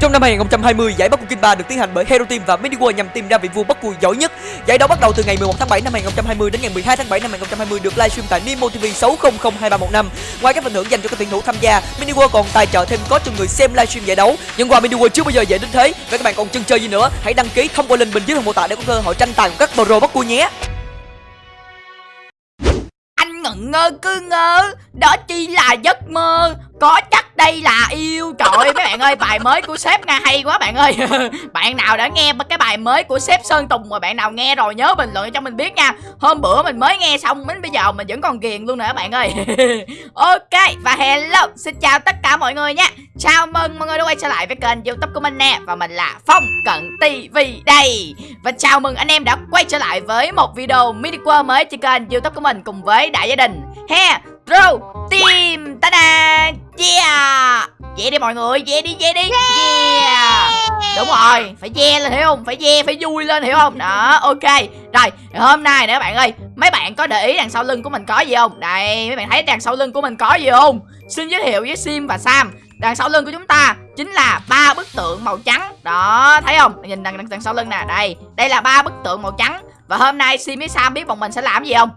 Trong năm 2020, giải Bắc Cung Kinh 3 được tiến hành bởi Hero Team và Mini World nhằm tìm ra vị vua Bắc Cung giỏi nhất. Giải đấu bắt đầu từ ngày 11 tháng 7 năm 2020 đến ngày 12 tháng 7 năm 2020 được livestream tại Nemo TV 60023115. Ngoài các phần thưởng dành cho các tuyển thủ tham gia, Mini World còn tài trợ thêm có cho người xem livestream giải đấu. Nhưng qua Mini World chưa bao giờ dễ đến thế. Vậy các bạn còn chân chơi gì nữa? Hãy đăng ký thông qua link bên dưới phần mô tả để có cơ hội tranh tài của các pro Bắc Cung nhé. Anh ngẩn ngơ cứ ngơ Đó chỉ là giấc mơ Có chắc đây là yêu, Trời ơi mấy bạn ơi, bài mới của sếp nghe hay quá bạn ơi. Bạn nào đã nghe cái bài mới của sếp Sơn Tùng mà bạn nào nghe rồi nhớ bình luận cho mình biết nha. Hôm bữa mình mới nghe xong, đến bây giờ mình vẫn còn ghiền luôn nữa bạn ơi. Ok, và hello, Xin chào tất cả mọi người nha. Chào mừng mọi người đã quay trở lại với kênh youtube của mình nè, Và mình là Phong Cận TV đây. Và chào mừng anh em đã quay trở lại với một video mini quơ mới trên kênh youtube của mình Cùng với đại gia đình He Ro Team. Ta-da! Yeah. Về đi mọi người Về đi về đi. Yeah. Đúng rồi Phải ve lên hiểu không? Phải ve phải vui lên hiểu không? Đó ok. Rồi hôm nay nè các bạn ơi Mấy bạn có để ý đằng sau lưng của mình có gì không? Đây mấy bạn thấy đằng sau lưng của mình có gì không? Xin giới thiệu với Sim và Sam. Đằng sau lưng của chúng ta chính là ba bức tượng màu trắng. Đó thấy không? Nhìn đằng, đằng, đằng sau lưng nè Đây. Đây là ba bức tượng màu trắng. Và hôm nay Sim với Sam biết bọn mình sẽ làm gì không?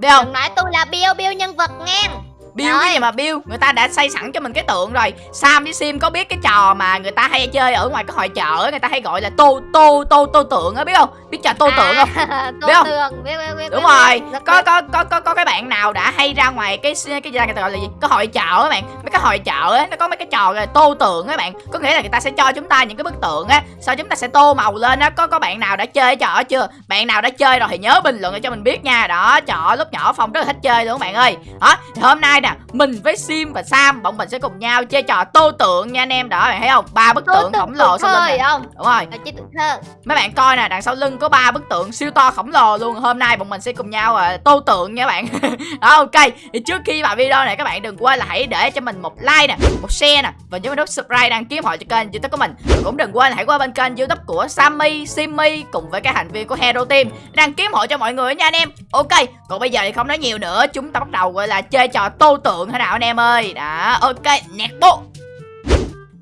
Biết không? Đừng nói tôi là Bill Bill nhân vật ngang. Bill cái gì mà Bill? Người ta đã xây sẵn cho mình cái tượng rồi. Sam với Sim có biết cái trò mà người ta hay chơi ở ngoài cái hội chợ Người ta hay gọi là tô tô tô tô tượng á biết không? Biết trò tô tượng không? Tô Biết không? tượng biết, biết, biết, Đúng rồi. Có, có có có có cái bạn nào đã hay ra ngoài cái cái gì người ta gọi là gì? Cái hội chợ á bạn. Mấy cái hội chợ á Nó có mấy cái trò là tô tượng á bạn. Có nghĩa là người ta sẽ cho chúng ta những cái bức tượng á Sau chúng ta sẽ tô màu lên á. Có có bạn nào đã chơi trò đó chưa? Bạn nào đã chơi rồi thì nhớ bình luận cho mình biết nha. Đó trò lúc nhỏ Phong rất là thích chơi luôn các bạn ơi. Đó thì hôm nay nè Mình với Sim và Sam Bọn mình sẽ cùng nhau chơi trò tô tượng nha anh em Đó bạn thấy không ba bức tượng khổng lồ sau lưng không Đúng rồi Mấy bạn coi nè, đằng sau lưng có ba bức tượng siêu to khổng lồ luôn. Hôm nay bọn mình sẽ cùng nhau à, tô tượng nha các bạn. Đó ok. Thì trước khi vào video này các bạn đừng quên là hãy để cho mình một like nè, một share nè và nhớ nút subscribe đăng ký họ cho kênh YouTube của mình. Và cũng đừng quên hãy qua bên kênh YouTube của Sammy, Simmy cùng với các thành viên của Hero Team đăng ký họ cho mọi người nha anh em. Ok. Còn bây giờ thì không nói nhiều nữa, chúng ta bắt đầu gọi là chơi trò tô tượng thế nào anh em ơi. Đó, ok. Nẹt bố.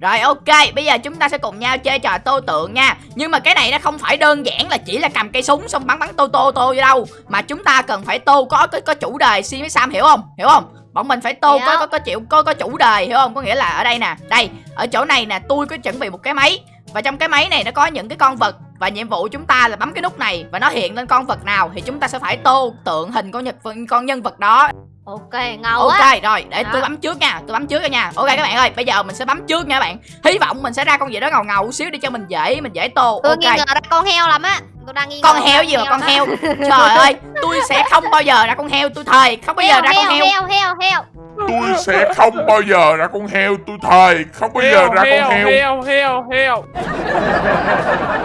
Rồi ok, bây giờ chúng ta sẽ cùng nhau chơi trò tô tượng nha Nhưng mà cái này nó không phải đơn giản là chỉ là cầm cây súng xong bắn bắn tô tô tô vô đâu Mà chúng ta cần phải tô có có, có chủ đề Sim với Sam hiểu không? Hiểu không? Bọn mình phải tô Hiểu. có có có chịu có có chủ đề hiểu không? Có nghĩa là ở đây nè, đây, ở chỗ này nè, tôi có chuẩn bị một cái máy Và trong cái máy này nó có những cái con vật và nhiệm vụ chúng ta là bấm cái nút này và nó hiện lên con vật nào thì chúng ta sẽ phải tô tượng hình con nhật con nhân vật đó Ok ngầu á Ok rồi để tôi Đó. bấm trước nha Tôi bấm trước rồi nha. Ok các bạn ơi bây giờ mình sẽ bấm trước nha các bạn. Hy vọng mình sẽ ra con gì đó ngầu ngầu xíu để cho mình dễ Mình dễ tô. Tôi Ok. nghi ngờ ra con heo lắm á. Tôi đang nghi ngờ Con heo gì mà con heo Trời ơi tôi sẽ không bao giờ ra con heo Tôi thề. Không bao giờ Heo ra con heo. Heo heo heo tôi sẽ không bao giờ ra con heo tôi thề. Không bao giờ ra con heo. Heo heo heo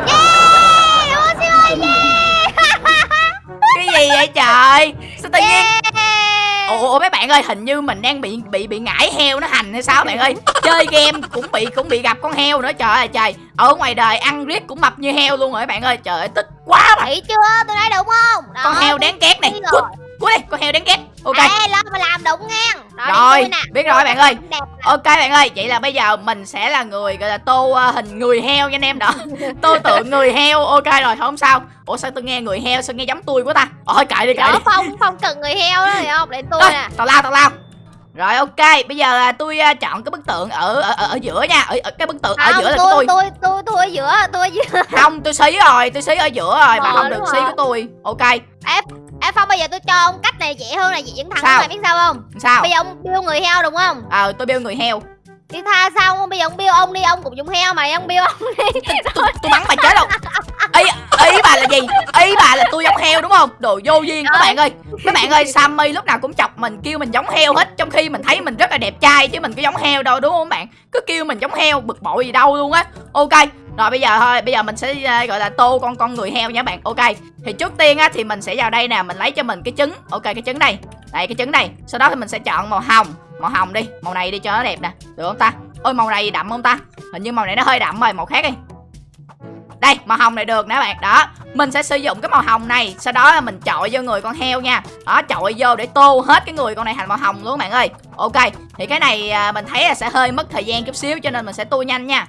Yeah ơi yeah. Cái gì vậy trời? Sao tự nhiên Ủa, mấy bạn ơi hình như mình đang bị bị bị ngải heo nó hành hay sao bạn ơi? Chơi game cũng bị cũng bị gặp con heo nữa trời ơi trời. Ở ngoài đời ăn riết cũng mập như heo luôn rồi bạn ơi. Trời ơi tức quá mà Thấy chưa? Tôi nói đúng không? Đó, con heo đáng ghét này rồi. cút đi con heo đáng ghét ok Ê lo mà làm đúng ngang Đó, Rồi, nè. biết rồi bạn ơi. Ok bạn ơi, vậy là bây giờ mình sẽ là người gọi là tô ờ, hình người heo nha anh em đó. tô tượng người heo. Ok rồi, không sao. Ủa sao tôi nghe người heo sao nghe giống tôi quá ta? Ôi kệ đi kệ đi. Đó Phong Phong cần người heo đó hiểu không Để tôi Ê, nè tào lao tào lao. Rồi ok, bây giờ à, tôi à, chọn cái bức tượng ở ở, ở, ở giữa nha. Ở, ở cái bức tượng ở Không, giữa là tôi, của tôi. tôi tôi tôi ở giữa tôi ở giữa Không, tôi xí rồi, tôi xí ở giữa rồi, bà Ờ, không đúng được xí rồi. của tôi. Ok. Ê Phong bây giờ tôi cho ông cách này dễ hơn là dễ dẫn thẳng Sao? mày biết sao không Sao? Bây giờ ông biêu người heo đúng không Ờ, tôi bêu người heo. Đi tha sao không bây giờ ông biêu ông đi ông cũng dùng heo mày ông biêu ông đi Tôi, tôi bắn bà chết đâu. Ý ý bà là gì? Ý bà là tôi giống heo đúng không? Đồ vô duyên các bạn ơi. Các bạn ơi, Sammy lúc nào cũng chọc mình kêu mình giống heo hết trong khi mình thấy mình rất là đẹp trai chứ mình có giống heo đâu đúng không bạn? Cứ kêu mình giống heo bực bội gì đâu luôn á. Ok. Rồi bây giờ thôi, bây giờ mình sẽ ờ, gọi là tô con con người heo nha bạn. Ok. Thì trước tiên á thì mình sẽ vào đây nè, mình lấy cho mình cái trứng. Ok cái trứng này. Đây cái trứng này. Sau đó thì mình sẽ chọn màu hồng. Màu hồng đi, màu này đi cho nó đẹp nè. Được không ta? Ôi màu này đậm không ta? Hình như màu này nó hơi đậm rồi, màu khác đi. Đây, màu hồng này được nè các bạn. Đó, mình sẽ sử dụng cái màu hồng này, sau đó là mình chọi vô người con heo nha. Đó, chọi vô để tô hết cái người con này thành màu hồng luôn các bạn ơi. Ok, thì cái này à, mình thấy là sẽ hơi mất thời gian chút xíu cho nên mình sẽ tô nhanh nha.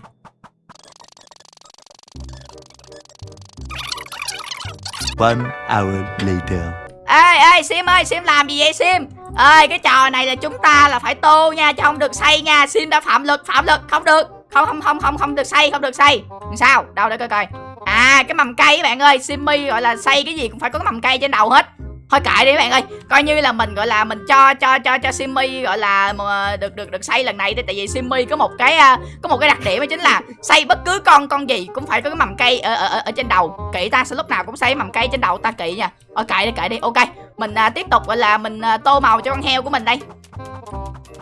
Vâng, One hour later. ê ê sim ơi sim làm gì vậy sim? Ơi cái trò này là chúng ta là phải tô nha chứ không được xây nha. Sim đã phạm luật phạm luật không được. Không không không không không được xây, không được xây. Sao? Đâu để coi coi. À cái mầm cây các bạn ơi simmy gọi là xây cái gì cũng phải có cái mầm cây trên đầu hết thôi kệ đi các bạn ơi coi như là mình gọi là mình cho cho cho cho simmy gọi là được được được xây lần này đi tại vì simmy có một cái à, có một cái đặc điểm đó chính là xây bất cứ con con gì cũng phải có cái mầm cây ở ở, ở, trên đầu. Kỵ ta sẽ lúc nào cũng xây mầm cây trên đầu ta kỵ nha. Ờ kệ đi kệ đi ok. Mình à, tiếp tục gọi là mình à, tô màu cho con heo của mình đây.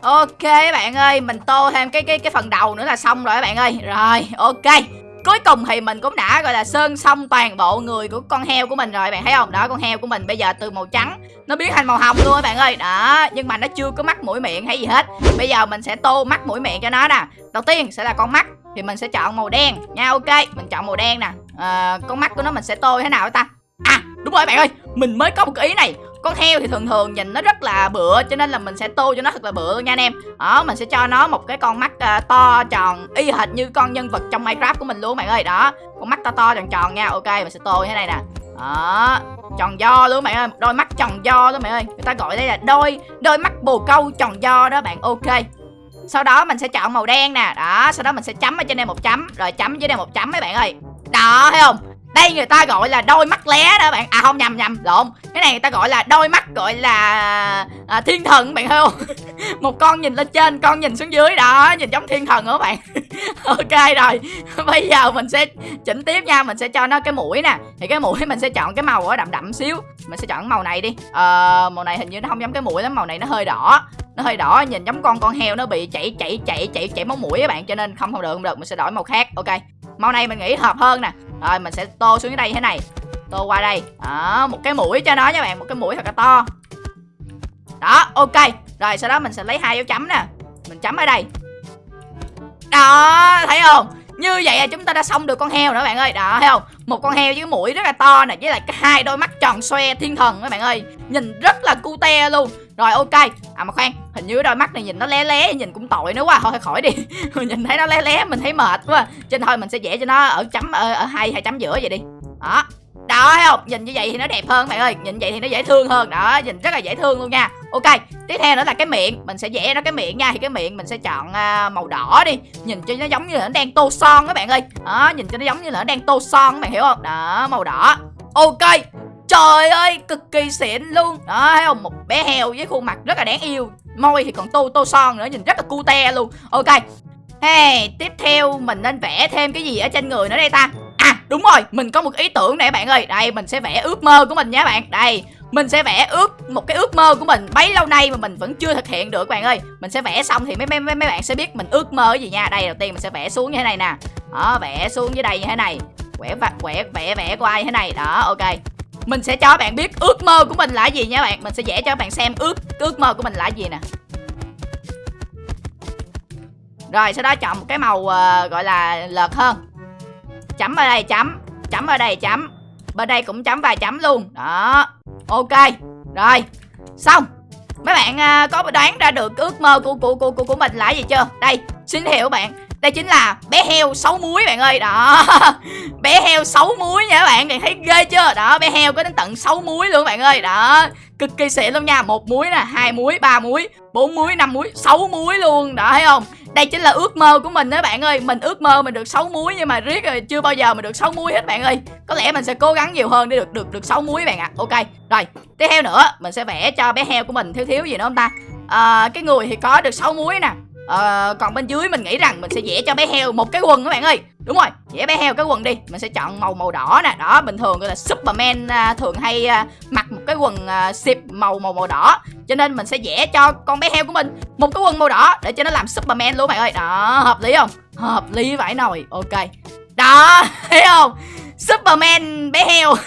Ok các bạn ơi mình tô thêm cái cái cái phần đầu nữa là xong rồi các bạn ơi. Rồi ok cuối cùng thì mình cũng đã gọi là sơn xong toàn bộ người của con heo của mình rồi bạn thấy không? Đó con heo của mình bây giờ từ màu trắng nó biến thành màu hồng luôn các bạn ơi. Đó nhưng mà nó chưa có mắt mũi miệng hay gì hết. Bây giờ mình sẽ tô mắt mũi miệng cho nó nè. Đầu tiên sẽ là con mắt thì mình sẽ chọn màu đen. Nha ok mình chọn màu đen nè. À, con mắt của nó mình sẽ tô thế nào ta? À đúng rồi bạn ơi mình mới có một cái ý này con heo thì thường thường nhìn nó rất là bựa cho nên là mình sẽ tô cho nó thật là bựa nha anh em. Đó mình sẽ cho nó một cái con mắt uh, to tròn y hệt như con nhân vật trong minecraft của mình luôn bạn ơi. Đó con mắt to to tròn tròn nha. Ok mình sẽ tô như thế này nè. Đó tròn do luôn bạn ơi. Đôi mắt tròn do luôn bạn ơi. Người ta gọi đây là đôi đôi mắt bồ câu tròn do đó bạn. Ok. Sau đó mình sẽ chọn màu đen nè. Đó sau đó mình sẽ chấm ở trên đây một chấm rồi chấm dưới đây một chấm mấy bạn ơi. Đó thấy không? Đây người ta gọi là đôi mắt lé đó bạn. À không nhầm nhầm lộn. Cái này người ta gọi là đôi mắt gọi là à, thiên thần bạn thấy không? Một con nhìn lên trên con nhìn xuống dưới. Đó nhìn giống thiên thần đó bạn. Ok rồi. Bây giờ mình sẽ chỉnh tiếp nha. Mình sẽ cho nó cái mũi nè. Thì cái mũi mình sẽ chọn cái màu ở đậm đậm xíu. Mình sẽ chọn màu này đi. Ờ màu này hình như nó không giống cái mũi lắm. Màu này nó hơi đỏ. Nó hơi đỏ nhìn giống con con heo nó bị chảy chảy chảy chảy chảy máu mũi các bạn. Cho nên không không được không được. Mình sẽ đổi màu khác. Ok. Màu này mình nghĩ hợp hơn nè rồi, mình sẽ tô xuống dưới đây thế này. Tô qua đây. Đó, một cái mũi cho nó nha bạn, một cái mũi thật là to. Đó, ok. Rồi, sau đó mình sẽ lấy hai dấu chấm nè. Mình chấm ở đây. Đó, thấy không? Như vậy là chúng ta đã xong được con heo nữa bạn ơi. Đó, thấy không? Một con heo với mũi rất là to nè với lại cái hai đôi mắt tròn xoe thiên thần các bạn ơi. Nhìn rất là cute luôn. Rồi ok. À mà khoan hình như đôi mắt này nhìn nó lé lé nhìn cũng tội nữa quá. Thôi khỏi đi. Nhìn thấy nó lé lé mình thấy mệt quá. Cho nên thôi mình sẽ vẽ cho nó ở chấm ở, ở hai hai chấm giữa vậy đi. Đó đó thấy không? Nhìn như vậy thì nó đẹp hơn bạn ơi. Nhìn vậy thì nó dễ thương hơn. Đó nhìn rất là dễ thương luôn nha. Ok tiếp theo nữa là cái miệng. Mình sẽ vẽ nó cái miệng nha. Thì cái miệng mình sẽ chọn à, màu đỏ đi. Nhìn cho nó giống như là nó đang tô son các bạn ơi. Đó nhìn cho nó giống như là nó đang tô son các bạn hiểu không? Đó màu đỏ. Ok Trời ơi, cực kỳ xịn luôn. Đó, thấy không? Một bé heo với khuôn mặt rất là đáng yêu. Môi thì còn tô tô son nữa, nhìn rất là cute luôn. Ok Hey, tiếp theo mình nên vẽ thêm cái gì ở trên người nữa đây ta? À, đúng rồi, mình có một ý tưởng nè bạn ơi. Đây, mình sẽ vẽ ước mơ của mình nha bạn. Đây, mình sẽ vẽ ước một cái ước mơ của mình bấy lâu nay mà mình vẫn chưa thực hiện được bạn ơi. Mình sẽ vẽ xong thì mấy mấy mấy, mấy bạn sẽ biết mình ước mơ cái gì nha. Đây đầu tiên mình sẽ vẽ xuống như thế này nè. Đó vẽ xuống dưới đây như thế này. Quẻ quẻ vẽ vẽ của ai thế này. Đó ok. Mình sẽ cho bạn biết ước mơ của mình là gì nha bạn. Mình sẽ vẽ cho bạn xem ước ước mơ của mình là gì nè. Rồi sau đó chọn một cái màu uh, gọi là lợt hơn chấm ở đây chấm. Chấm ở đây chấm. Bên đây cũng chấm vài chấm luôn. Đó. Ok. Rồi. Xong. Mấy bạn à, có đoán ra được ước mơ của của của của, của mình là gì chưa? Đây xin hiểu bạn. Đây chính là bé heo sáu muối bạn ơi. Đó. Bé heo sáu muối nha các bạn. Bạn thấy ghê chưa? Đó bé heo có đến tận 6 muối luôn bạn ơi. Đó. Cực kỳ xịn luôn nha. Một muối nè hai muối ba muối bốn muối năm muối sáu muối luôn. Đó thấy không? Đây chính là ước mơ của mình đó bạn ơi. Mình ước mơ mình được 6 muối nhưng mà riết rồi chưa bao giờ mình được 6 muối hết bạn ơi. Có lẽ mình sẽ cố gắng nhiều hơn để được được được 6 muối bạn ạ. À. ok rồi. Tiếp theo nữa mình sẽ vẽ cho bé heo của mình thiếu thiếu gì nữa không ta? À, cái người thì có được 6 muối nè. À, còn bên dưới mình nghĩ rằng mình sẽ vẽ cho bé heo một cái quần các bạn ơi. Đúng rồi, vẽ bé heo cái quần đi Mình sẽ chọn màu màu đỏ nè. Đó, bình thường gọi là Superman à, thường hay à, mặc một cái quần à, xịp màu màu màu đỏ. Cho nên mình sẽ vẽ cho con bé heo của mình một cái quần màu đỏ Để cho nó làm Superman luôn bạn ơi. Đó, hợp lý không? Hợp lý vãi nồi, ok. Đó, thấy không? Superman bé heo.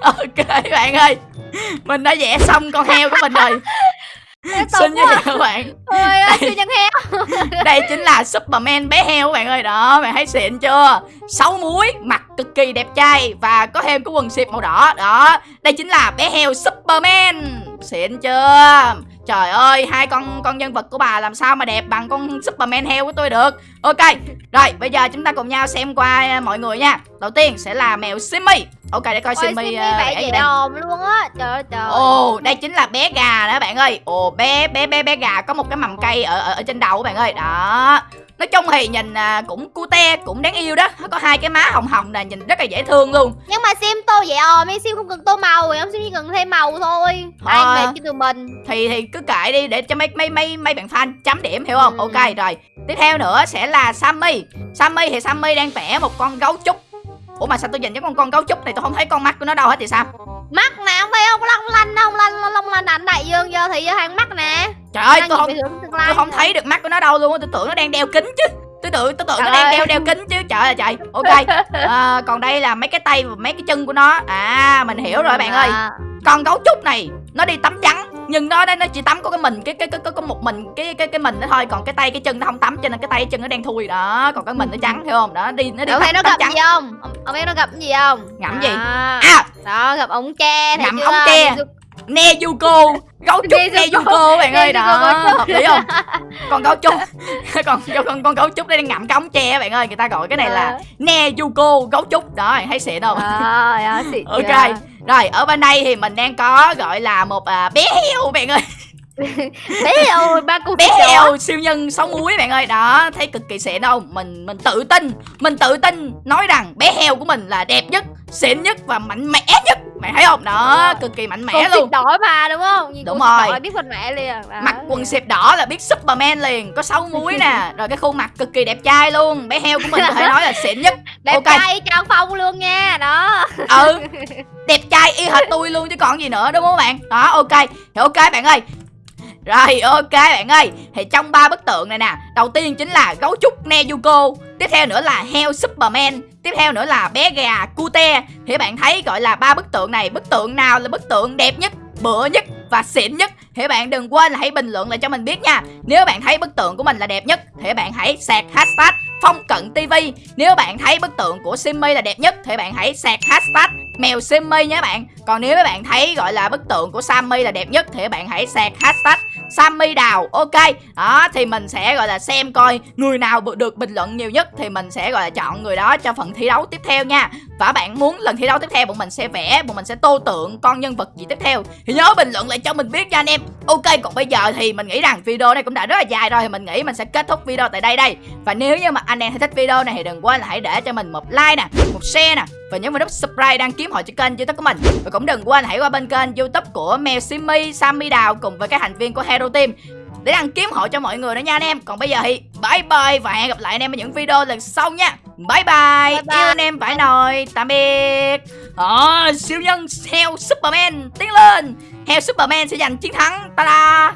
Ok bạn ơi. Mình đã vẽ xong con heo của mình rồi. Xin giới thiệu các bạn? Ôi ơi, siêu nhân heo. Đây chính là Superman bé heo các bạn ơi. Đó, bạn thấy xịn chưa? Sáu muối, mặt cực kỳ đẹp trai Và có thêm cái quần xịp màu đỏ. Đó, đây chính là bé heo Superman. Xịn chưa Trời ơi, hai con con nhân vật của bà làm sao mà đẹp bằng con Superman heo của tôi được. Ok, rồi bây giờ chúng ta cùng nhau xem qua mọi người nha. Đầu tiên sẽ là mèo Simmy. Ok để coi Ôi Simmy Simmy vậy vẽ gì đây. đồm luôn á Trời ơi trời Ồ, đây chính là bé gà đó bạn ơi. Ồ, bé bé bé bé gà có một cái mầm cây ở ở, ở trên đầu của bạn ơi. Đó. Nói chung thì nhìn à, cũng cute, cũng đáng yêu đó. Nó có hai cái má hồng hồng nè, nhìn rất là dễ thương luôn. Nhưng mà sim tô vậy òm em sim không cần tô màu Em sim chỉ cần thêm màu thôi. Ai À. mệt cho tụi mình. Thì thì cứ kệ đi để cho mấy mấy mấy mấy bạn fan chấm điểm hiểu không? Ừ. ok rồi. Tiếp theo nữa sẽ là sammy. Sammy thì sammy đang vẽ một con gấu trúc. Ủa mà sao tôi nhìn cái con con gấu trúc này tôi không thấy con mắt của nó đâu hết thì sao? Mắt nè không thấy không? Long lanh không lanh long lanh ảnh đại dương vô thì vô hàng mắt nè trời ơi Đang tôi không tôi không thấy được mắt của nó đâu luôn á, tôi tưởng nó đang đeo kính chứ. Tôi tưởng tôi tưởng nó Trời đang ơi. đeo đeo kính chứ. Trời ơi trời. Ok. À, còn đây là mấy cái tay và mấy cái chân của nó. À mình hiểu rồi bạn ơi. À. con gấu trúc này nó đi tắm trắng nhưng nó nó chỉ tắm có cái mình cái cái cái có, có một mình cái cái cái mình nó thôi. Còn cái tay cái chân nó không tắm cho nên cái tay cái chân nó đen thui đó. Còn cái mình nó trắng hiểu không? Đó đi nó đi Ông thấy nó gặp trắng. gì không? Ông, thấy nó gặp gì không? Ngậm gì? À, à. Đó gặp ống tre Ngậm ống tre. Nezuko gấu trúc Nezuko. Nezuko bạn ơi đó. hợp lý không? Con gấu trúc còn con con gấu trúc đây đang ngậm cái ống tre bạn ơi. Người ta gọi cái này là Nezuko gấu trúc. Đó thấy xịn không? Xịn ok rồi ở bên đây thì mình đang có gọi là một à, bé heo bạn ơi. Bé ơi, ba cô bé heo siêu nhân sáu múi bạn ơi. Đó thấy cực kỳ xịn đâu mình mình tự tin mình tự tin nói rằng bé heo của mình là đẹp nhất xịn nhất và mạnh mẽ nhất mày thấy không đó cực kỳ mạnh mẽ xịn luôn đỏ mà đúng không? Nhìn Đúng rồi. đỏ biết phần mẹ liền. Đó. mặc quần xẹp đỏ là biết Superman liền có sáu múi nè rồi cái khuôn mặt cực kỳ đẹp trai luôn bé heo của mình có thể nói là xịn nhất Đẹp ok. trai Trang Phong luôn nha. Đó. ừ đẹp trai y hệt tôi luôn chứ còn gì nữa đúng không bạn đó ok thì ok bạn ơi rồi ok bạn ơi Thì trong ba bức tượng này nè Đầu tiên chính là gấu trúc Nezuko Tiếp theo nữa là heo Superman, Tiếp theo nữa là bé gà Cute. Thì bạn thấy gọi là ba bức tượng này, Bức tượng nào là bức tượng đẹp nhất, Bựa nhất và xịn nhất? Thì bạn đừng quên là hãy bình luận lại cho mình biết nha. Nếu bạn thấy bức tượng của mình là đẹp nhất, Thì bạn hãy sạc hashtag phong cận TV Nếu bạn thấy bức tượng của Simmy là đẹp nhất, Thì bạn hãy sạc hashtag mèo Simmy nhé bạn. Còn nếu bạn thấy gọi là bức tượng của Sammy là đẹp nhất, Thì bạn hãy sạc hashtag Sammy Đào, Ok. Đó, thì mình sẽ, gọi là, xem coi Người nào được bình luận nhiều nhất Thì mình sẽ, gọi là, chọn người đó cho phần thi đấu tiếp theo nha. Và bạn muốn lần thi đấu tiếp theo Bọn mình sẽ vẽ, Bọn mình sẽ tô tượng con nhân vật gì tiếp theo. Thì nhớ bình luận lại cho mình biết nha anh em. Ok, còn bây giờ thì mình nghĩ rằng video này cũng đã rất là dài rồi Thì mình nghĩ mình sẽ kết thúc video tại đây đây. Và nếu như mà anh em thấy thích video này Thì đừng quên là hãy để cho mình một like nè, Một share nè và nhấn vào nút subscribe đăng ký hội cho kênh youtube của mình. Và cũng đừng quên hãy qua bên kênh youtube của Mèo Simmy, Sammy Đào Cùng với các thành viên của Hero Team để đăng kiếm hộ cho mọi người nữa nha anh em. Còn bây giờ thì bye bye và hẹn gặp lại anh em ở những video lần sau nha. Bye bye, Bye bye. Yêu anh em phải nồi. Tạm biệt. Ờ, Siêu nhân heo Superman tiến lên. Heo Superman sẽ giành chiến thắng. Ta-da